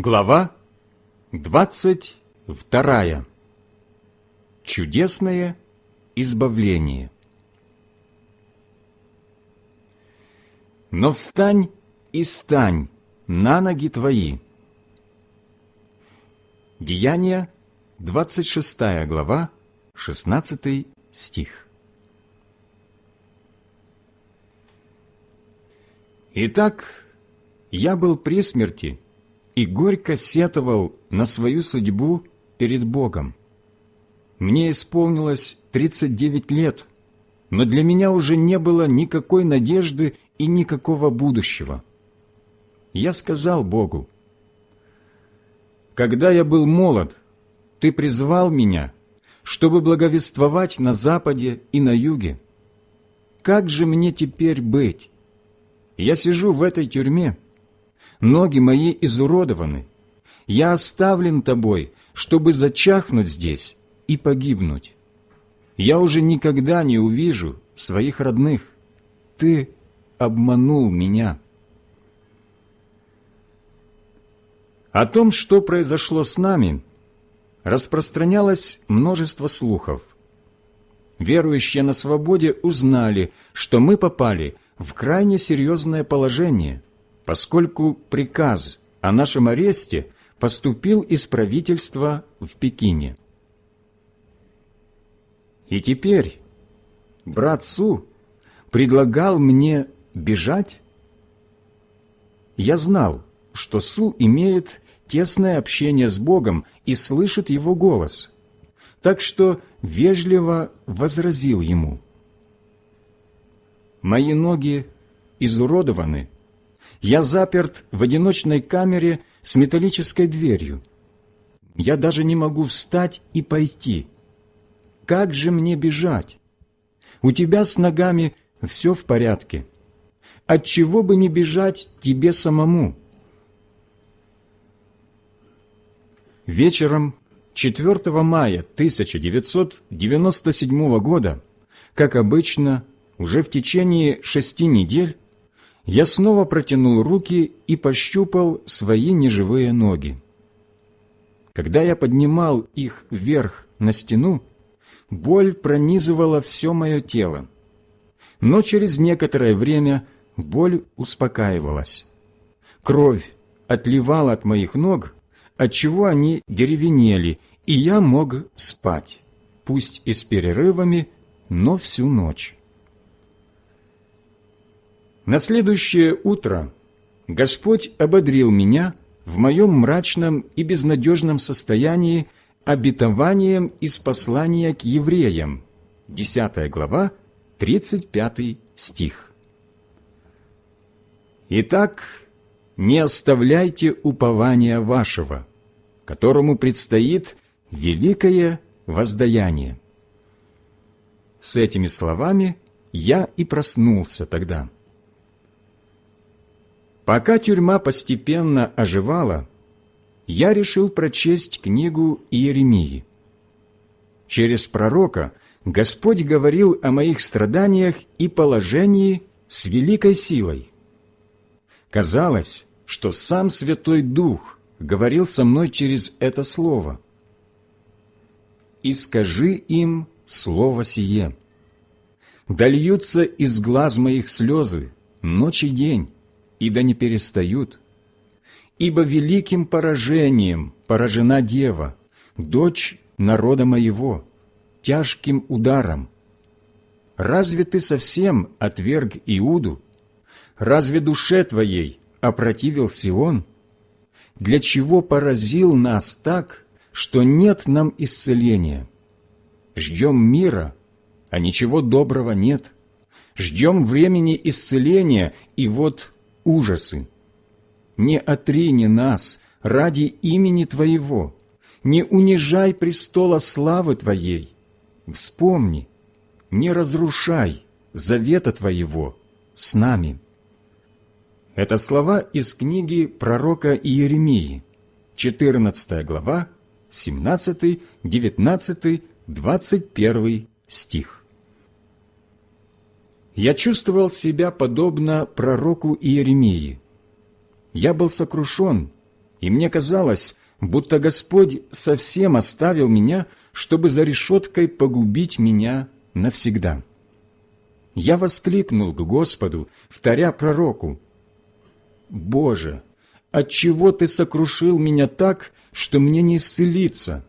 Глава двадцать вторая. Чудесное избавление. Но встань и стань на ноги твои. Деяния, 26 глава, 16 стих. Итак, я был при смерти и горько сетовал на свою судьбу перед Богом. Мне исполнилось 39 лет, но для меня уже не было никакой надежды и никакого будущего. Я сказал Богу, «Когда я был молод, Ты призвал меня, чтобы благовествовать на Западе и на Юге. Как же мне теперь быть? Я сижу в этой тюрьме, ноги мои изуродованы, я оставлен Тобой, чтобы зачахнуть здесь и погибнуть. Я уже никогда не увижу своих родных. Ты обманул меня». О том, что произошло с нами, распространялось множество слухов. Верующие на свободе узнали, что мы попали в крайне серьезное положение, поскольку приказ о нашем аресте поступил из правительства в Пекине. И теперь брат Су предлагал мне бежать? Я знал, что Су имеет тесное общение с Богом и слышит Его голос, так что вежливо возразил ему. «Мои ноги изуродованы, я заперт в одиночной камере с металлической дверью. Я даже не могу встать и пойти. Как же мне бежать? У тебя с ногами все в порядке. Отчего бы не бежать тебе самому?» Вечером 4 мая 1997 года, как обычно, уже в течение шести недель, я снова протянул руки и пощупал свои неживые ноги. Когда я поднимал их вверх на стену, боль пронизывала все мое тело. Но через некоторое время боль успокаивалась. Кровь отливала от моих ног, отчего они деревенели, и я мог спать, пусть и с перерывами, но всю ночь. На следующее утро Господь ободрил меня в моем мрачном и безнадежном состоянии обетованием из послания к евреям, 10 глава, 35 стих. Итак, не оставляйте упования вашего, которому предстоит великое воздаяние. С этими словами я и проснулся тогда. Пока тюрьма постепенно оживала, я решил прочесть книгу Иеремии. Через пророка Господь говорил о моих страданиях и положении с великой силой. Казалось, что сам Святой Дух говорил со мной через это слово. «И скажи им слово сие. Дольются из глаз моих слезы ночь и день, и да не перестают. Ибо великим поражением поражена дева, дочь народа моего, тяжким ударом. Разве ты совсем отверг Иуду? Разве душе твоей опротивил Сион?» для чего поразил нас так, что нет нам исцеления. Ждем мира, а ничего доброго нет. Ждем времени исцеления, и вот ужасы. Не отрини нас ради имени Твоего, не унижай престола славы Твоей. Вспомни, не разрушай завета Твоего с нами». Это слова из книги пророка Иеремии, 14 глава, 17, 19, 21 стих. Я чувствовал себя подобно пророку Иеремии. Я был сокрушен, и мне казалось, будто Господь совсем оставил меня, чтобы за решеткой погубить меня навсегда. Я воскликнул к Господу, вторя пророку, «Боже, отчего Ты сокрушил меня так, что мне не исцелиться?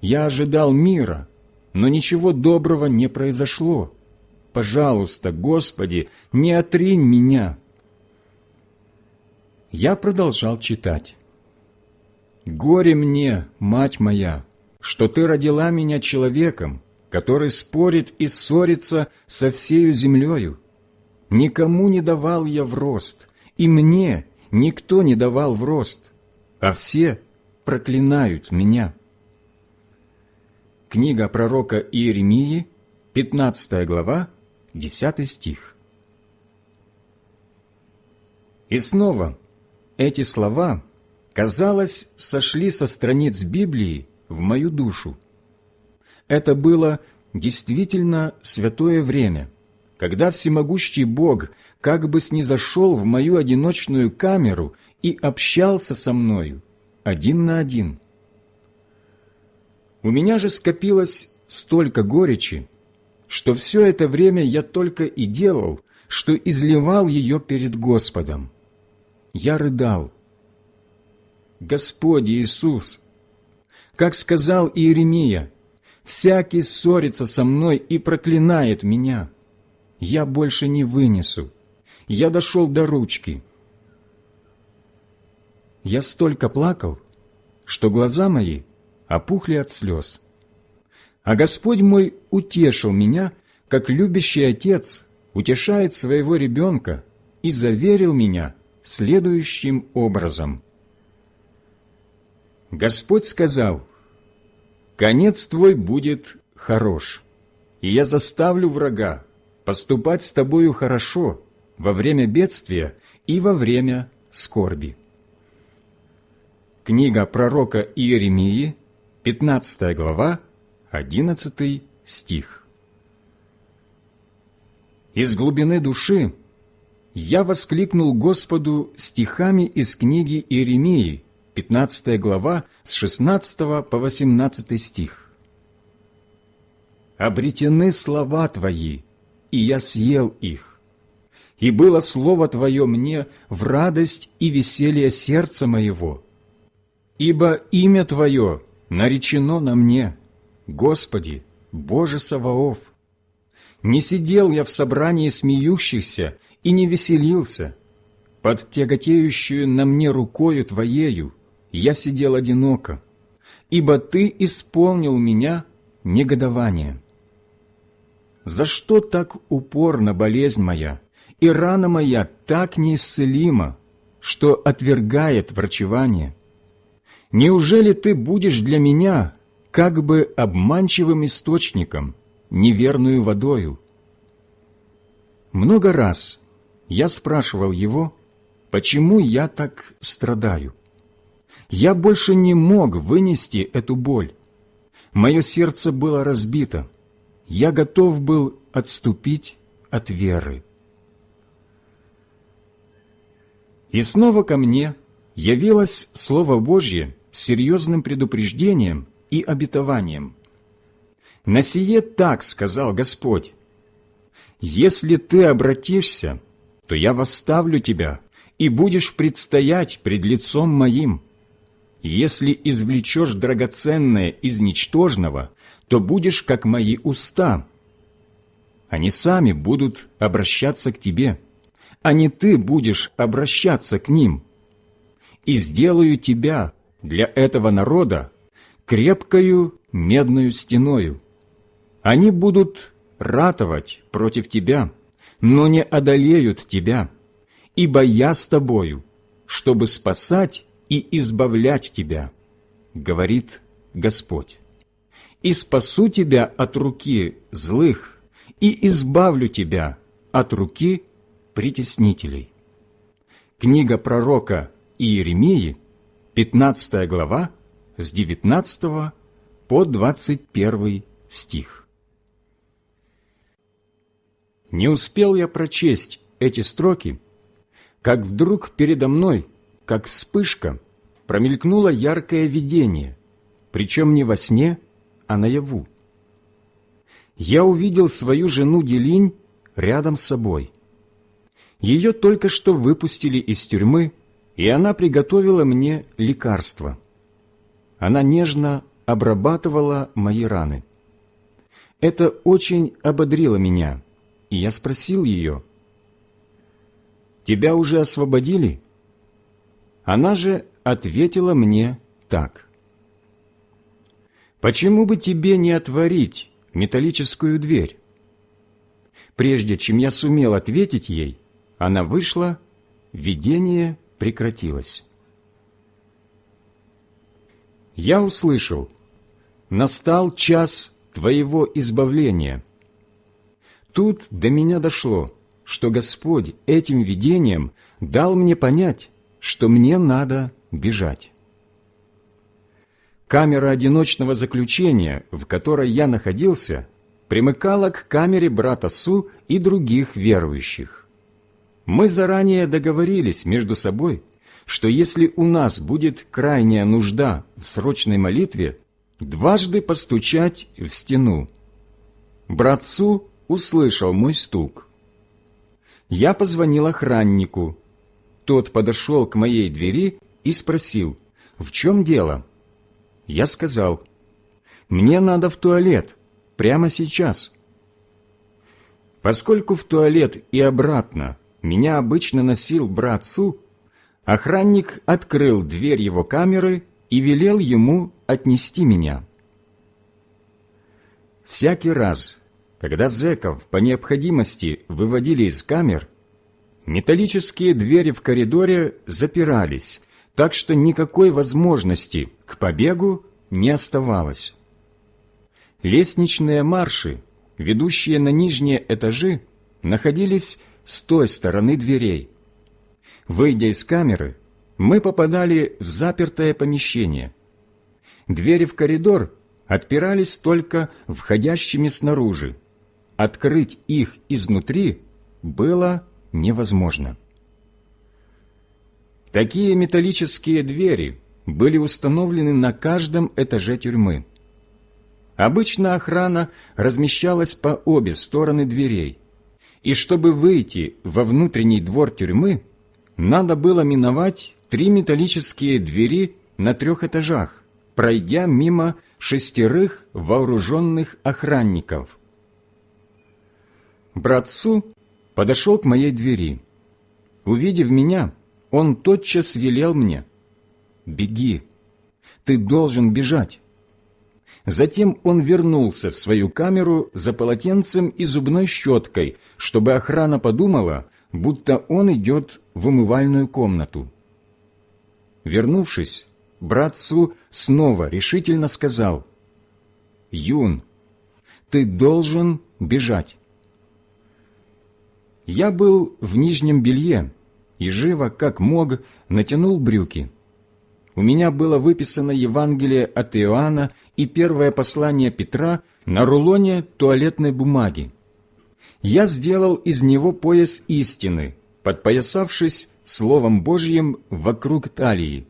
Я ожидал мира, но ничего доброго не произошло. Пожалуйста, Господи, не отринь меня». Я продолжал читать. «Горе мне, мать моя, что ты родила меня человеком, который спорит и ссорится со всею землею. Никому не давал я в рост, и мне никто не давал в рост, а все проклинают меня». Книга пророка Иеремии, 15 глава, 10 стих. И снова эти слова, казалось, сошли со страниц Библии в мою душу. Это было действительно святое время, когда всемогущий Бог как бы снизошел в мою одиночную камеру и общался со мною один на один. У меня же скопилось столько горечи, что все это время я только и делал, что изливал ее перед Господом. Я рыдал. Господь Иисус, как сказал Иеремия, «Всякий ссорится со мной и проклинает меня. Я больше не вынесу. Я дошел до ручки». Я столько плакал, что глаза мои опухли от слез. А Господь мой утешил меня, как любящий отец утешает своего ребенка, и заверил меня следующим образом. Господь сказал, «Конец твой будет хорош, и я заставлю врага поступать с тобою хорошо во время бедствия и во время скорби». Книга пророка Иеремии, 15 глава, 11 стих. Из глубины души я воскликнул Господу стихами из книги Иеремии, 15 глава, с 16 по 18 стих. «Обретены слова Твои, и я съел их, и было Слово Твое мне в радость и веселье сердца моего, ибо имя Твое наречено на мне, Господи, Боже Саваоф. Не сидел я в собрании смеющихся и не веселился. Под тяготеющую на мне рукою Твоею я сидел одиноко, ибо Ты исполнил меня негодование. За что так упорна болезнь моя, и рана моя так неисцелима, что отвергает врачевание? Неужели Ты будешь для меня как бы обманчивым источником, неверную водою? Много раз я спрашивал его, почему я так страдаю. Я больше не мог вынести эту боль. Мое сердце было разбито. Я готов был отступить от веры. И снова ко мне явилось Слово Божье с серьезным предупреждением и обетованием. «На сие так сказал Господь, если ты обратишься, то я восставлю тебя, и будешь предстоять пред лицом моим. Если извлечешь драгоценное из ничтожного, то будешь как мои уста. Они сами будут обращаться к тебе, а не ты будешь обращаться к ним. И сделаю тебя для этого народа крепкою медную стеною. Они будут ратовать против тебя, но не одолеют тебя, ибо я с тобою, чтобы спасать и избавлять тебя, говорит Господь. И спасу тебя от руки злых, и избавлю тебя от руки притеснителей. Книга пророка Иеремии, 15 глава, с 19 по 21 стих. Не успел я прочесть эти строки, как вдруг передо мной, как вспышка, промелькнуло яркое видение, причем не во сне, а наяву. Я увидел свою жену Делинь рядом с собой. Ее только что выпустили из тюрьмы, и она приготовила мне лекарство. Она нежно обрабатывала мои раны. Это очень ободрило меня, и я спросил ее, «Тебя уже освободили?» Она же ответила мне так. «Почему бы тебе не отворить металлическую дверь?» Прежде чем я сумел ответить ей, она вышла, видение прекратилось. Я услышал, настал час твоего избавления. Тут до меня дошло, что Господь этим видением дал мне понять, что мне надо бежать. Камера одиночного заключения, в которой я находился, примыкала к камере брата Су и других верующих. Мы заранее договорились между собой, что если у нас будет крайняя нужда в срочной молитве, дважды постучать в стену. Брат Су услышал мой стук. Я позвонил охраннику. Тот подошел к моей двери и спросил, в чем дело? Я сказал, мне надо в туалет, прямо сейчас. Поскольку в туалет и обратно меня обычно носил брат Су, охранник открыл дверь его камеры и велел ему отнести меня. Всякий раз, когда зэков по необходимости выводили из камер, металлические двери в коридоре запирались, так что никакой возможности к побегу не оставалось. Лестничные марши, ведущие на нижние этажи, находились с той стороны дверей. Выйдя из камеры, мы попадали в запертое помещение. Двери в коридор отпирались только входящими снаружи. Открыть их изнутри было невозможно. Такие металлические двери были установлены на каждом этаже тюрьмы. Обычно охрана размещалась по обе стороны дверей, и чтобы выйти во внутренний двор тюрьмы, надо было миновать три металлические двери на трех этажах, пройдя мимо шестерых вооруженных охранников. Братцу подошел к моей двери. Увидев меня, он тотчас велел мне «Беги, ты должен бежать». Затем он вернулся в свою камеру за полотенцем и зубной щеткой, чтобы охрана подумала, будто он идет в умывальную комнату. Вернувшись, брат Су снова решительно сказал, «Юн, ты должен бежать». Я был в нижнем белье и живо, как мог, натянул брюки. У меня было выписано Евангелие от Иоанна и первое послание Петра на рулоне туалетной бумаги. Я сделал из него пояс истины, подпоясавшись Словом Божьим вокруг талии.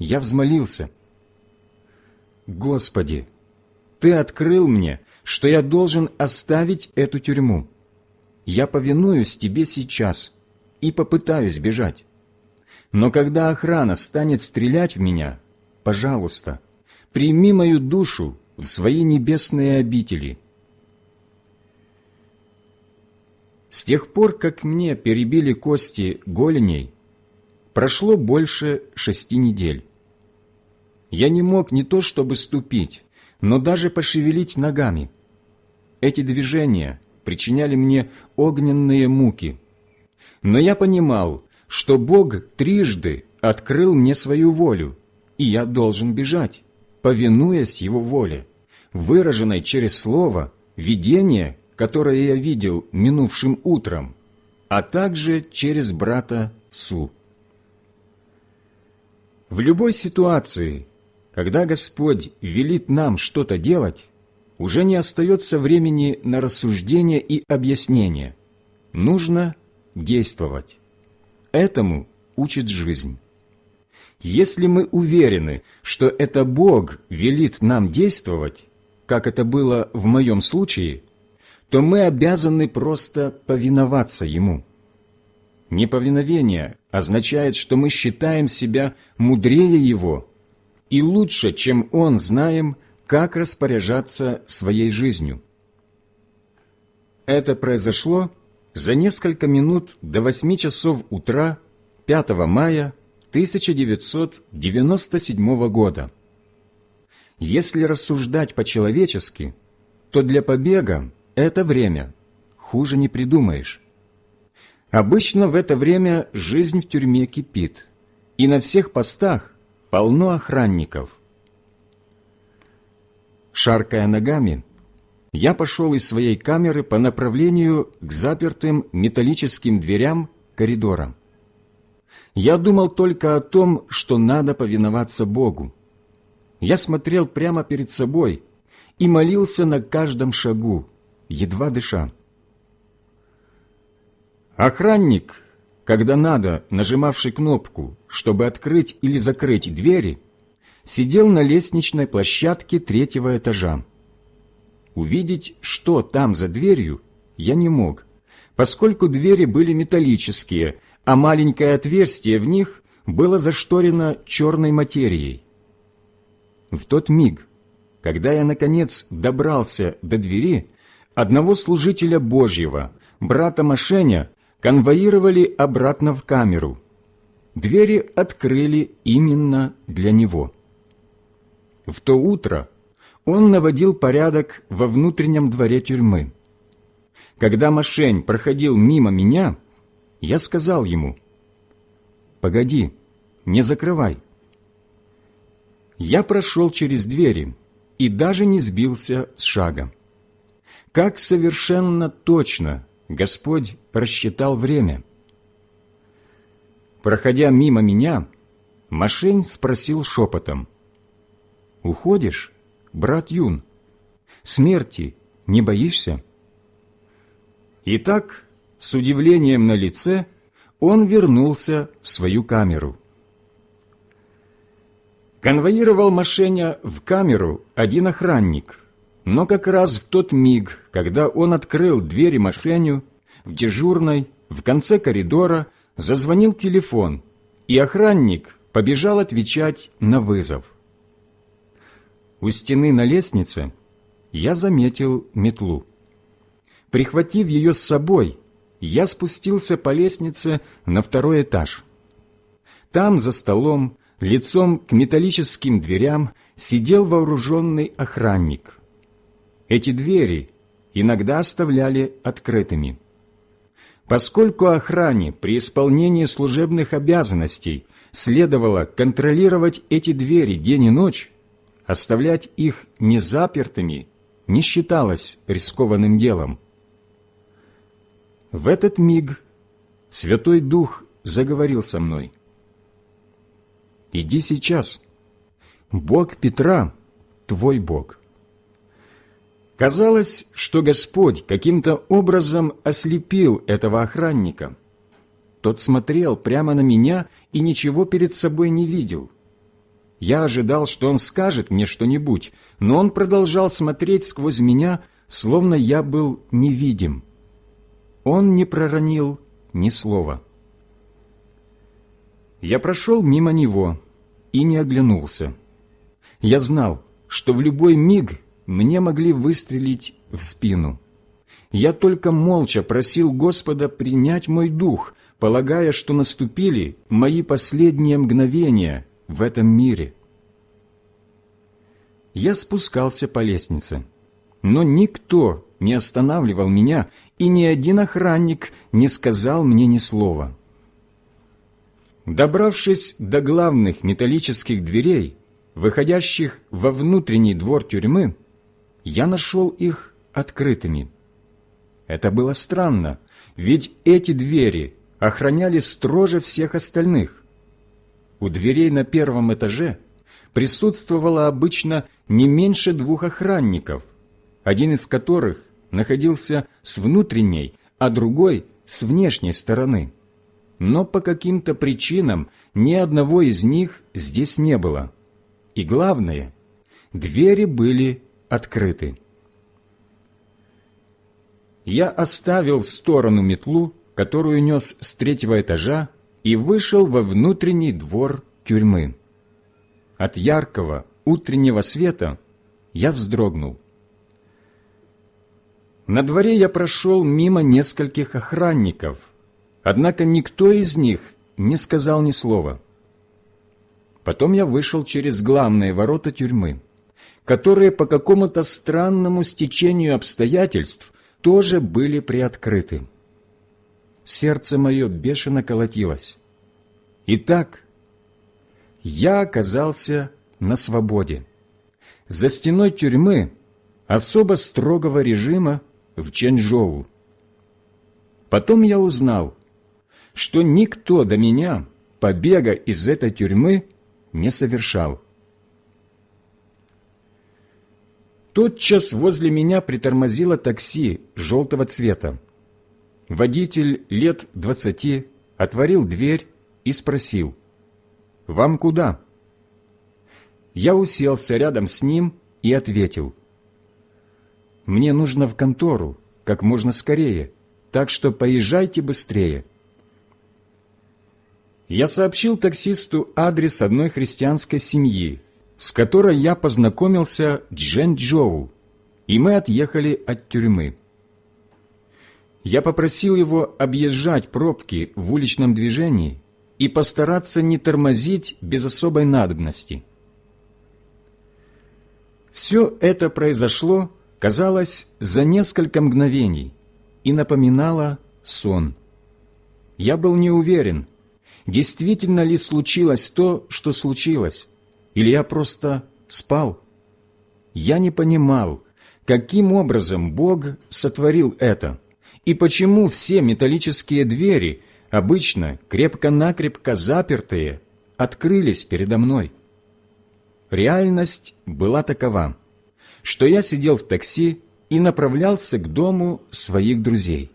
Я взмолился. «Господи, Ты открыл мне, что я должен оставить эту тюрьму. Я повинуюсь Тебе сейчас и попытаюсь бежать. Но когда охрана станет стрелять в меня, пожалуйста, прими мою душу в свои небесные обители». С тех пор, как мне перебили кости голеней, прошло больше шести недель. Я не мог не то чтобы ступить, но даже пошевелить ногами. Эти движения причиняли мне огненные муки. Но я понимал, что Бог трижды открыл мне свою волю, и я должен бежать, повинуясь Его воле, выраженной через слово, видение которое я видел минувшим утром, а также через брата Су. В любой ситуации, когда Господь велит нам что-то делать, уже не остается времени на рассуждение и объяснение. Нужно действовать. Этому учит жизнь. Если мы уверены, что это Бог велит нам действовать, как это было в моем случае, то мы обязаны просто повиноваться Ему. Неповиновение означает, что мы считаем себя мудрее Его и лучше, чем Он, знаем, как распоряжаться своей жизнью. Это произошло за несколько минут до восьми часов утра 5 мая 1997 года. Если рассуждать по-человечески, то для побега это время хуже не придумаешь. Обычно в это время жизнь в тюрьме кипит, и на всех постах полно охранников. Шаркая ногами, я пошел из своей камеры по направлению к запертым металлическим дверям коридора. Я думал только о том, что надо повиноваться Богу. Я смотрел прямо перед собой и молился на каждом шагу, едва дыша. Охранник, когда надо, нажимавший кнопку, чтобы открыть или закрыть двери, сидел на лестничной площадке третьего этажа. Увидеть, что там за дверью, я не мог, поскольку двери были металлические, а маленькое отверстие в них было зашторено черной материей. В тот миг, когда я, наконец, добрался до двери, одного служителя Божьего, брата Машеня, конвоировали обратно в камеру. Двери открыли именно для него. В то утро он наводил порядок во внутреннем дворе тюрьмы. Когда Машень проходил мимо меня, я сказал ему, «Погоди, не закрывай». Я прошел через двери и даже не сбился с шага. Как совершенно точно Господь рассчитал время. Проходя мимо меня, Машень спросил шепотом, «Уходишь, брат Юн? Смерти не боишься?» Итак, с удивлением на лице, он вернулся в свою камеру. Конвоировал Машеня в камеру один охранник – но как раз в тот миг, когда он открыл двери Машеню, в дежурной, в конце коридора, зазвонил телефон, и охранник побежал отвечать на вызов. У стены на лестнице я заметил метлу. Прихватив ее с собой, я спустился по лестнице на второй этаж. Там, за столом, лицом к металлическим дверям, сидел вооруженный охранник. Эти двери иногда оставляли открытыми. Поскольку охране при исполнении служебных обязанностей следовало контролировать эти двери день и ночь, оставлять их незапертыми не считалось рискованным делом. В этот миг Святой Дух заговорил со мной. «Иди сейчас. Бог Петра – твой Бог». Казалось, что Господь каким-то образом ослепил этого охранника. Тот смотрел прямо на меня и ничего перед собой не видел. Я ожидал, что он скажет мне что-нибудь, но он продолжал смотреть сквозь меня, словно я был невидим. Он не проронил ни слова. Я прошел мимо него и не оглянулся. Я знал, что в любой миг мне могли выстрелить в спину. Я только молча просил Господа принять мой дух, полагая, что наступили мои последние мгновения в этом мире. Я спускался по лестнице, но никто не останавливал меня, и ни один охранник не сказал мне ни слова. Добравшись до главных металлических дверей, выходящих во внутренний двор тюрьмы, я нашел их открытыми. Это было странно, ведь эти двери охраняли строже всех остальных. У дверей на первом этаже присутствовало обычно не меньше двух охранников, один из которых находился с внутренней, а другой – с внешней стороны. но по каким-то причинам ни одного из них здесь не было. И главное, двери были открыты. Я оставил в сторону метлу, которую нес с третьего этажа, и вышел во внутренний двор тюрьмы. От яркого утреннего света я вздрогнул. На дворе я прошел мимо нескольких охранников, однако никто из них не сказал ни слова. Потом я вышел через главные ворота тюрьмы, которые по какому-то странному стечению обстоятельств тоже были приоткрыты. Сердце мое бешено колотилось. Итак, я оказался на свободе. За стеной тюрьмы особо строгого режима в Чэньчжоу. Потом я узнал, что никто до меня побега из этой тюрьмы не совершал. Тотчас возле меня притормозило такси желтого цвета. Водитель лет двадцати отворил дверь и спросил, «Вам куда?» Я уселся рядом с ним и ответил, «Мне нужно в контору, как можно скорее, так что поезжайте быстрее». Я сообщил таксисту адрес одной христианской семьи, с которой я познакомился Джен-Джоу, и мы отъехали от тюрьмы. Я попросил его объезжать пробки в уличном движении и постараться не тормозить без особой надобности. Все это произошло, казалось, за несколько мгновений и напоминало сон. Я был не уверен, действительно ли случилось то, что случилось, или я просто спал? Я не понимал, каким образом Бог сотворил это, и почему все металлические двери, обычно крепко-накрепко запертые, открылись передо мной. Реальность была такова, что я сидел в такси и направлялся к дому своих друзей.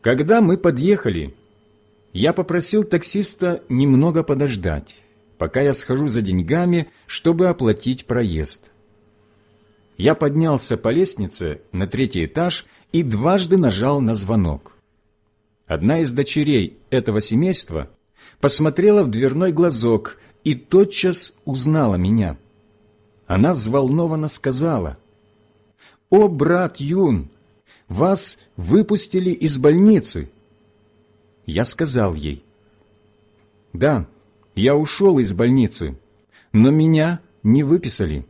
Когда мы подъехали, я попросил таксиста немного подождать пока я схожу за деньгами, чтобы оплатить проезд. Я поднялся по лестнице на третий этаж и дважды нажал на звонок. Одна из дочерей этого семейства посмотрела в дверной глазок и тотчас узнала меня. Она взволнованно сказала, «О, брат Юн, вас выпустили из больницы!» Я сказал ей, «Да, я ушел из больницы, но меня не выписали.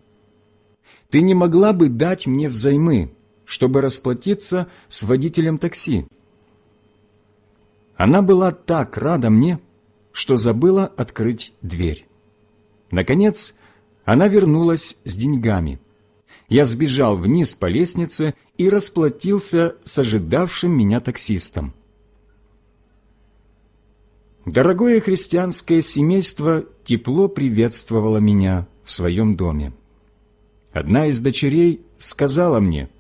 Ты не могла бы дать мне взаймы, чтобы расплатиться с водителем такси?» Она была так рада мне, что забыла открыть дверь. Наконец, она вернулась с деньгами. Я сбежал вниз по лестнице и расплатился с ожидавшим меня таксистом. Дорогое христианское семейство тепло приветствовало меня в своем доме. Одна из дочерей сказала мне,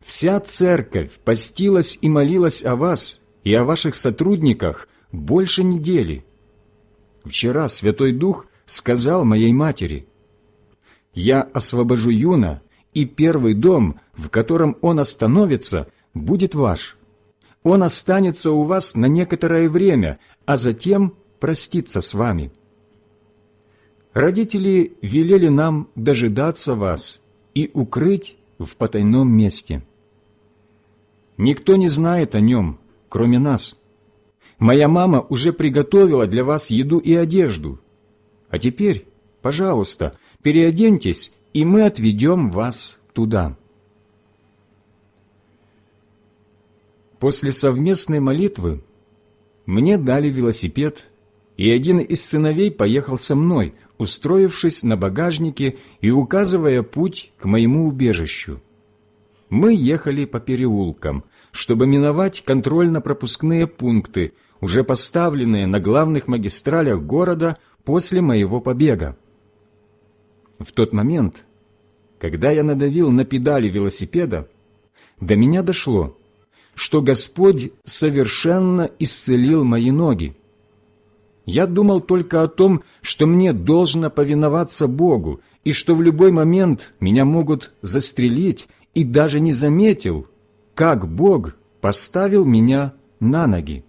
«Вся церковь постилась и молилась о вас и о ваших сотрудниках больше недели. Вчера Святой Дух сказал моей матери, «Я освобожу Юна, и первый дом, в котором он остановится, будет ваш» Он останется у вас на некоторое время, а затем простится с вами. Родители велели нам дожидаться вас и укрыть в потайном месте. Никто не знает о нем, кроме нас. Моя мама уже приготовила для вас еду и одежду. А теперь, пожалуйста, переоденьтесь, и мы отведем вас туда». После совместной молитвы мне дали велосипед, и один из сыновей поехал со мной, устроившись на багажнике и указывая путь к моему убежищу. Мы ехали по переулкам, чтобы миновать контрольно-пропускные пункты, уже поставленные на главных магистралях города после моего побега. В тот момент, когда я надавил на педали велосипеда, до меня дошло – что Господь совершенно исцелил мои ноги. Я думал только о том, что мне должно повиноваться Богу, и что в любой момент меня могут застрелить, и даже не заметил, как Бог поставил меня на ноги.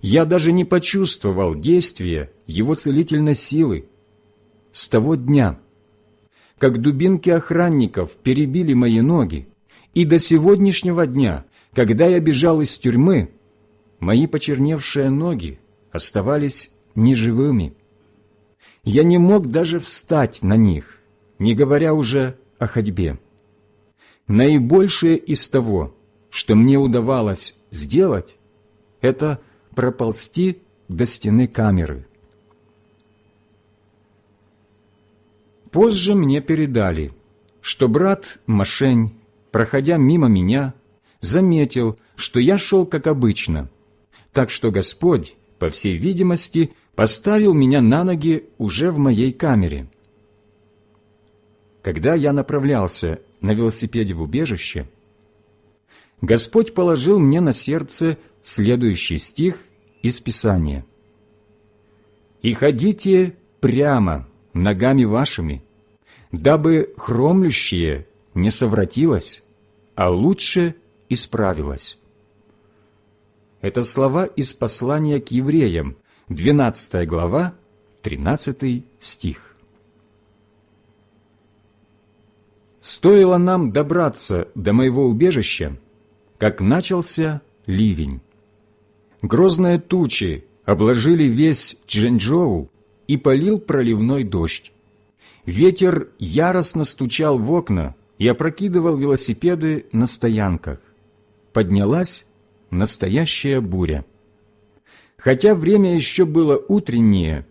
Я даже не почувствовал действия Его целительной силы. С того дня, как дубинки охранников перебили мои ноги, и до сегодняшнего дня, когда я бежал из тюрьмы, мои почерневшие ноги оставались неживыми. Я не мог даже встать на них, не говоря уже о ходьбе. Наибольшее из того, что мне удавалось сделать, это проползти до стены камеры. Позже мне передали, что брат Машень, проходя мимо меня, заметил, что я шел как обычно, так что Господь, по всей видимости, поставил меня на ноги уже в моей камере. Когда я направлялся на велосипеде в убежище, Господь положил мне на сердце следующий стих из Писания. «И ходите прямо ногами вашими, дабы хромлющее не совратилось, а лучше исправилось». Это слова из послания к евреям, 12 глава, 13 стих. Стоило нам добраться до моего убежища, как начался ливень. Грозные тучи обложили весь Чжэнчжоу и полил проливной дождь. Ветер яростно стучал в окна и опрокидывал велосипеды на стоянках. Поднялась настоящая буря. Хотя время еще было утреннее,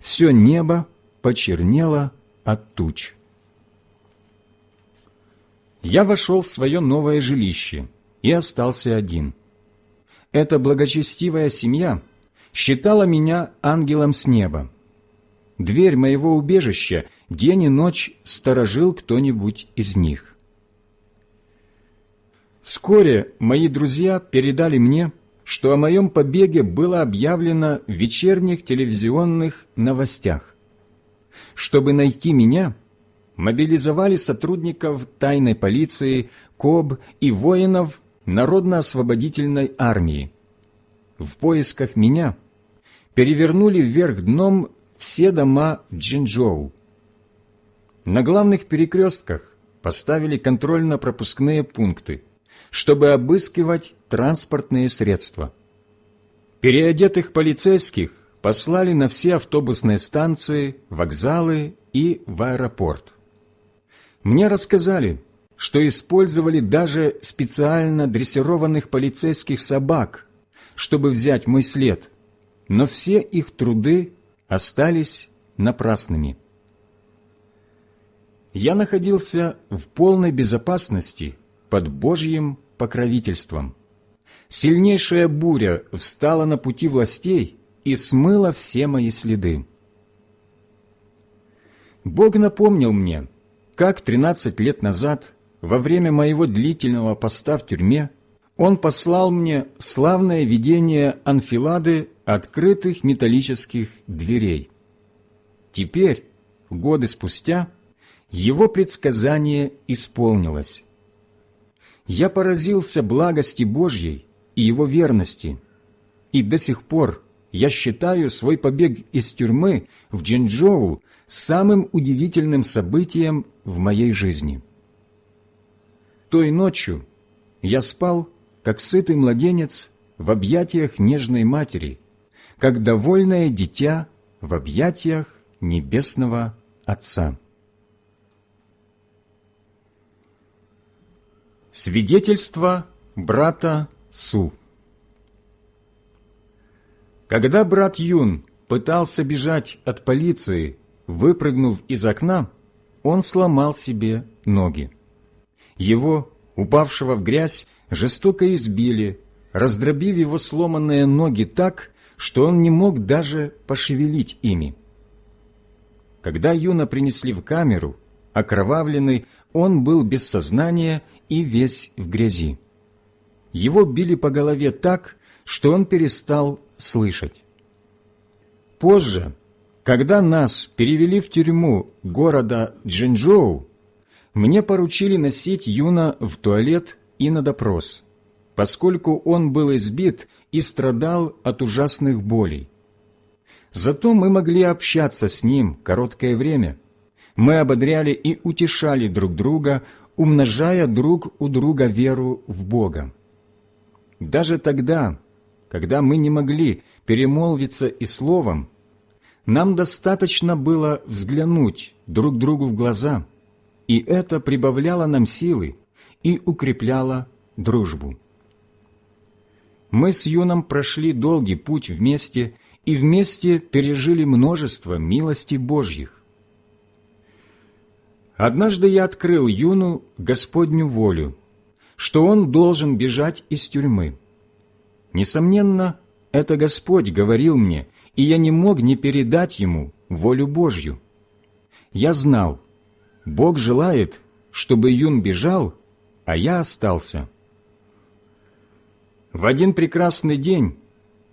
все небо почернело от туч. Я вошел в свое новое жилище и остался один. Эта благочестивая семья считала меня ангелом с неба. Дверь моего убежища день и ночь сторожил кто-нибудь из них. Вскоре мои друзья передали мне, что о моем побеге было объявлено в вечерних телевизионных новостях. Чтобы найти меня, мобилизовали сотрудников тайной полиции, КОБ и воинов Народно-освободительной армии. В поисках меня перевернули вверх дном все дома в Джинчжоу. На главных перекрестках поставили контрольно-пропускные пункты, чтобы обыскивать транспортные средства. Переодетых полицейских послали на все автобусные станции, вокзалы и в аэропорт. Мне рассказали, что использовали даже специально дрессированных полицейских собак, чтобы взять мой след, но все их труды остались напрасными. Я находился в полной безопасности под Божьим покровительством. Сильнейшая буря встала на пути властей и смыла все мои следы. Бог напомнил мне, как 13 лет назад, во время моего длительного поста в тюрьме, Он послал мне славное видение анфилады открытых металлических дверей. Теперь, годы спустя, его предсказание исполнилось я поразился благости Божьей и Его верности, и до сих пор я считаю свой побег из тюрьмы в Джинчжоу самым удивительным событием в моей жизни. Той ночью я спал, как сытый младенец, в объятиях нежной матери, как довольное дитя в объятиях Небесного Отца. Свидетельство брата Су Когда брат Юн пытался бежать от полиции, выпрыгнув из окна, он сломал себе ноги. Его, упавшего в грязь, жестоко избили, раздробив его сломанные ноги так, что он не мог даже пошевелить ими. Когда Юна принесли в камеру, окровавленный, он был без сознания и весь в грязи. его били по голове так, что он перестал слышать. Позже, когда нас перевели в тюрьму города Джинчжоу, мне поручили носить Юна в туалет и на допрос, поскольку он был избит и страдал от ужасных болей. Зато мы могли общаться с ним короткое время. Мы ободряли и утешали друг друга, умножая друг у друга веру в Бога. Даже тогда, когда мы не могли перемолвиться и словом, нам достаточно было взглянуть друг другу в глаза, и это прибавляло нам силы и укрепляло дружбу. Мы с Юном прошли долгий путь вместе и вместе пережили множество милостей Божьих. Однажды я открыл Юну Господню волю, что он должен бежать из тюрьмы. Несомненно, это Господь говорил мне, и я не мог не передать ему волю Божью. Я знал, Бог желает, чтобы Юн бежал, а я остался. В один прекрасный день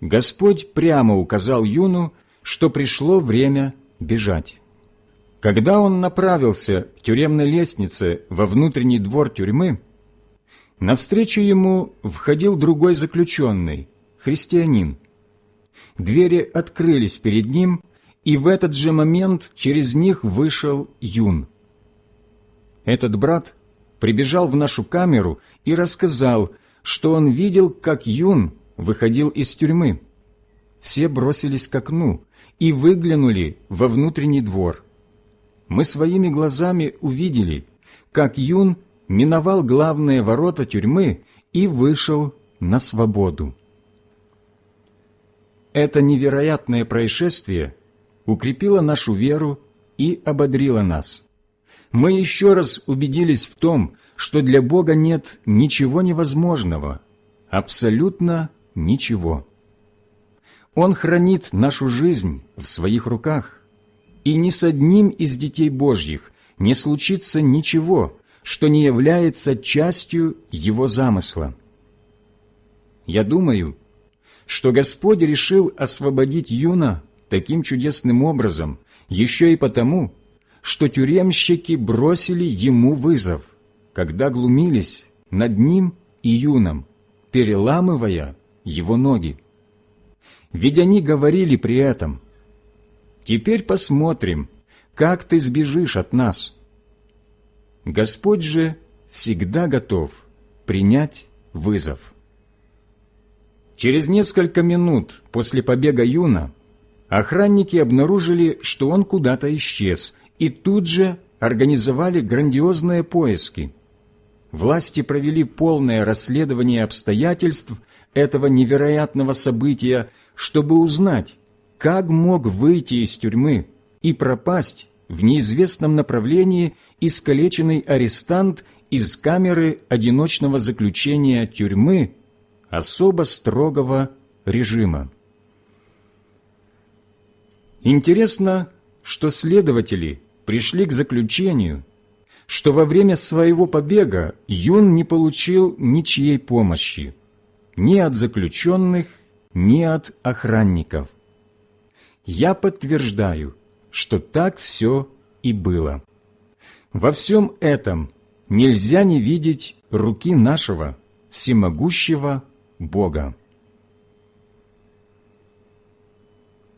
Господь прямо указал Юну, что пришло время бежать. Когда он направился к тюремной лестнице во внутренний двор тюрьмы, навстречу ему входил другой заключенный, христианин. Двери открылись перед ним, и в этот же момент через них вышел Юн. Этот брат прибежал в нашу камеру и рассказал, что он видел, как Юн выходил из тюрьмы. Все бросились к окну и выглянули во внутренний двор. Мы своими глазами увидели, как Юн миновал главные ворота тюрьмы и вышел на свободу. Это невероятное происшествие укрепило нашу веру и ободрило нас. Мы еще раз убедились в том, что для Бога нет ничего невозможного, абсолютно ничего. Он хранит нашу жизнь в своих руках, и ни с одним из детей Божьих не случится ничего, что не является частью Его замысла. Я думаю, что Господь решил освободить Юна таким чудесным образом еще и потому, что тюремщики бросили ему вызов – когда глумились над ним и юном, переламывая его ноги. Ведь они говорили при этом, «Теперь посмотрим, как ты сбежишь от нас». Господь же всегда готов принять вызов. Через несколько минут после побега Юна охранники обнаружили, что он куда-то исчез, и тут же организовали грандиозные поиски – власти провели полное расследование обстоятельств этого невероятного события, чтобы узнать, как мог выйти из тюрьмы и пропасть в неизвестном направлении искалеченный арестант из камеры одиночного заключения тюрьмы особо строгого режима. Интересно, что следователи пришли к заключению, что во время своего побега Юн не получил ничьей помощи, ни от заключенных, ни от охранников. Я подтверждаю, что так все и было. Во всем этом нельзя не видеть руки нашего всемогущего Бога.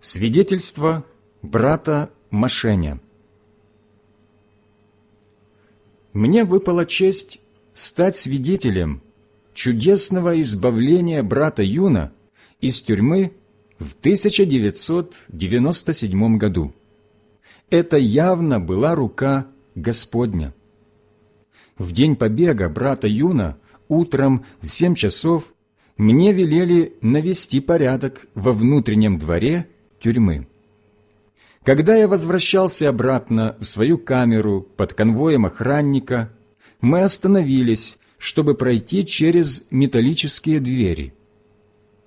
Свидетельство брата Машеня мне выпала честь стать свидетелем чудесного избавления брата Юна из тюрьмы в 1997 году. Это явно была рука Господня. В день побега брата Юна утром в семь часов мне велели навести порядок во внутреннем дворе тюрьмы. Когда я возвращался обратно в свою камеру под конвоем охранника, мы остановились, чтобы пройти через металлические двери.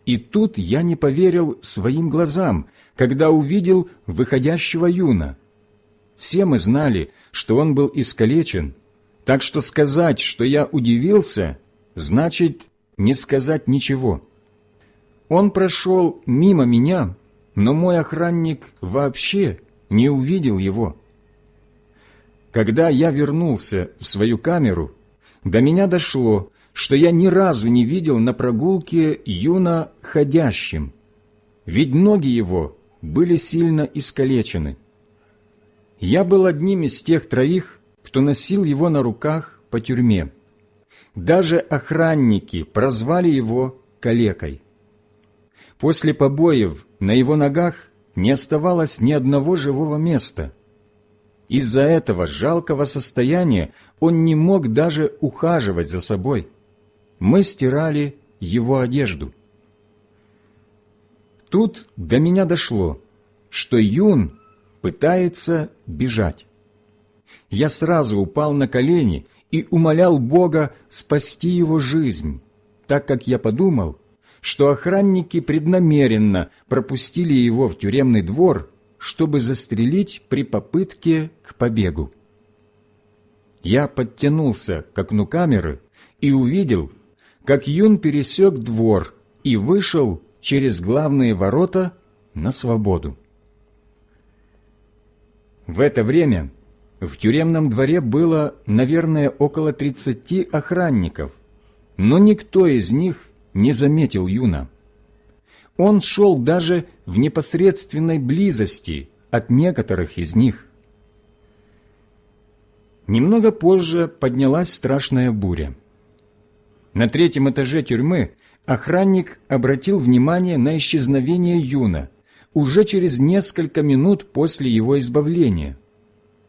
И тут я не поверил своим глазам, когда увидел выходящего юна. Все мы знали, что он был искалечен, так что сказать, что я удивился, значит не сказать ничего. Он прошел мимо меня, но мой охранник вообще не увидел его. Когда я вернулся в свою камеру, до меня дошло, что я ни разу не видел на прогулке юна ходящим, ведь ноги его были сильно искалечены. Я был одним из тех троих, кто носил его на руках по тюрьме. Даже охранники прозвали его калекой. После побоев на его ногах не оставалось ни одного живого места. Из-за этого жалкого состояния он не мог даже ухаживать за собой. Мы стирали его одежду. Тут до меня дошло, что Юн пытается бежать. Я сразу упал на колени и умолял Бога спасти его жизнь, так как я подумал, что охранники преднамеренно пропустили его в тюремный двор, чтобы застрелить при попытке к побегу. Я подтянулся к окну камеры и увидел, как Юн пересек двор и вышел через главные ворота на свободу. В это время в тюремном дворе было, наверное, около тридцати охранников, но никто из них не заметил Юна. Он шел даже в непосредственной близости от некоторых из них. Немного позже поднялась страшная буря. На третьем этаже тюрьмы охранник обратил внимание на исчезновение Юна уже через несколько минут после его избавления.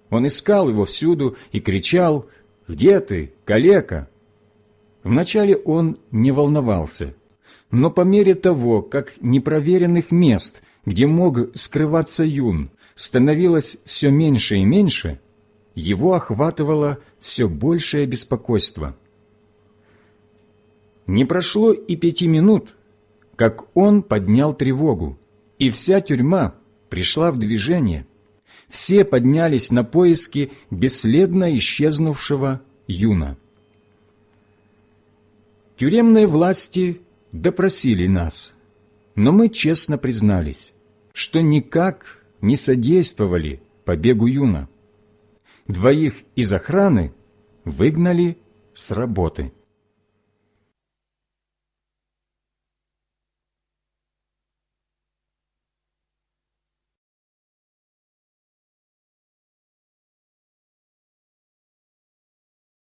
Он искал его всюду и кричал «Где ты, калека?» Вначале он не волновался, но по мере того, как непроверенных мест, где мог скрываться Юн, становилось все меньше и меньше, его охватывало все большее беспокойство. Не прошло и пяти минут, как он поднял тревогу, и вся тюрьма пришла в движение. Все поднялись на поиски бесследно исчезнувшего Юна. Тюремные власти допросили нас, но мы честно признались, что никак не содействовали побегу Юна. Двоих из охраны выгнали с работы.